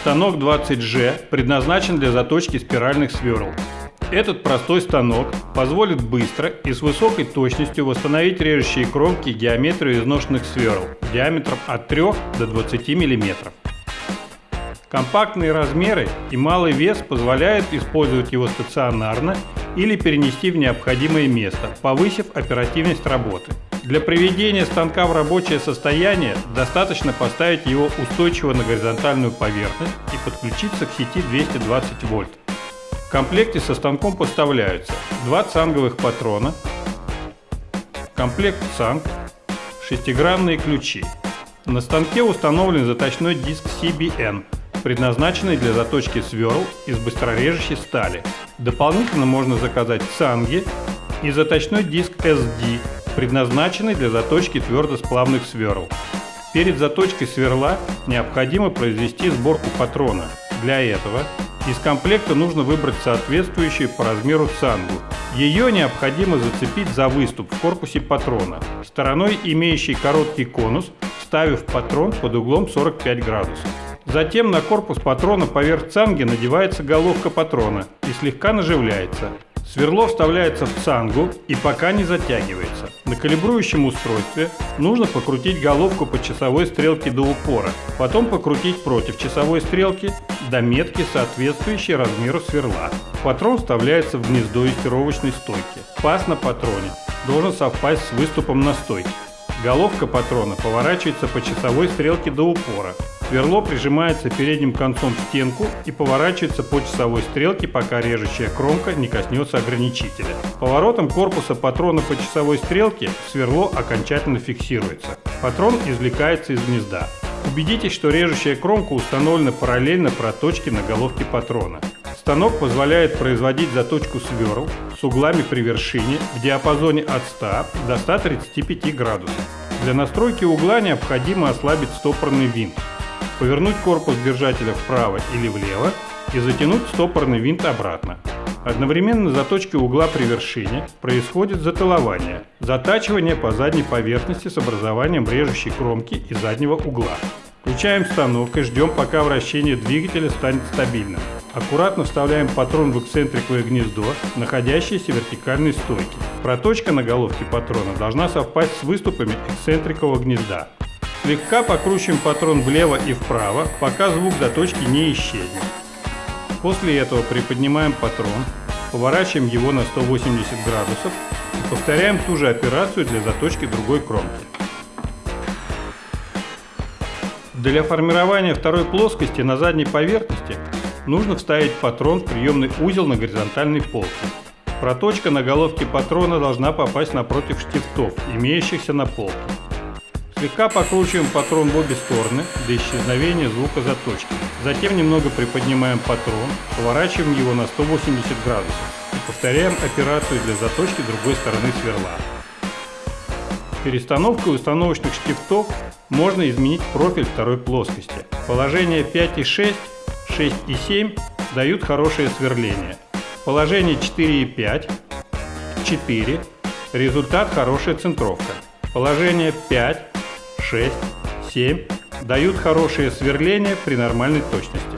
Станок 20G предназначен для заточки спиральных сверл. Этот простой станок позволит быстро и с высокой точностью восстановить режущие кромки геометрию изношенных сверл диаметром от 3 до 20 мм. Компактные размеры и малый вес позволяют использовать его стационарно или перенести в необходимое место, повысив оперативность работы. Для приведения станка в рабочее состояние достаточно поставить его устойчиво на горизонтальную поверхность и подключиться к сети 220 вольт. В комплекте со станком поставляются два цанговых патрона, комплект цанг, шестигранные ключи. На станке установлен заточной диск CBN – предназначенный для заточки сверл из быстрорежущей стали. Дополнительно можно заказать цанги и заточной диск SD, предназначенный для заточки твердосплавных сверл. Перед заточкой сверла необходимо произвести сборку патрона. Для этого из комплекта нужно выбрать соответствующую по размеру цангу. Ее необходимо зацепить за выступ в корпусе патрона, стороной имеющей короткий конус, ставив патрон под углом 45 градусов. Затем на корпус патрона поверх цанги надевается головка патрона и слегка наживляется. Сверло вставляется в цангу и пока не затягивается. На калибрующем устройстве нужно покрутить головку по часовой стрелке до упора, потом покрутить против часовой стрелки до метки, соответствующей размеру сверла. Патрон вставляется в гнездо юстировочной стойки. Паз на патроне должен совпасть с выступом на стойке. Головка патрона поворачивается по часовой стрелке до упора. Сверло прижимается передним концом в стенку и поворачивается по часовой стрелке, пока режущая кромка не коснется ограничителя. Поворотом корпуса патрона по часовой стрелке сверло окончательно фиксируется. Патрон извлекается из гнезда. Убедитесь, что режущая кромка установлена параллельно проточке на головке патрона. Станок позволяет производить заточку сверл с углами при вершине в диапазоне от 100 до 135 градусов. Для настройки угла необходимо ослабить стопорный винт, повернуть корпус держателя вправо или влево и затянуть стопорный винт обратно. Одновременно заточки угла при вершине происходит затылование, затачивание по задней поверхности с образованием режущей кромки и заднего угла. Включаем станок и ждем, пока вращение двигателя станет стабильным. Аккуратно вставляем патрон в эксцентриковое гнездо, находящееся в вертикальной стойке. Проточка на головке патрона должна совпасть с выступами эксцентрикового гнезда. Слегка покручиваем патрон влево и вправо, пока звук заточки не исчезнет. После этого приподнимаем патрон, поворачиваем его на 180 градусов и повторяем ту же операцию для заточки другой кромки. Для формирования второй плоскости на задней поверхности нужно вставить патрон в приемный узел на горизонтальной полке. Проточка на головке патрона должна попасть напротив штифтов, имеющихся на полке. Слегка покручиваем патрон в обе стороны до исчезновения звука заточки. Затем немного приподнимаем патрон, поворачиваем его на 180 градусов и повторяем операцию для заточки другой стороны сверла. Перестановкой установочных штифтов можно изменить профиль второй плоскости. Положение 5 и 6 6 и 7 дают хорошее сверление. Положение 4 и 5, 4, результат хорошая центровка. Положение 5, 6, 7 дают хорошее сверление при нормальной точности.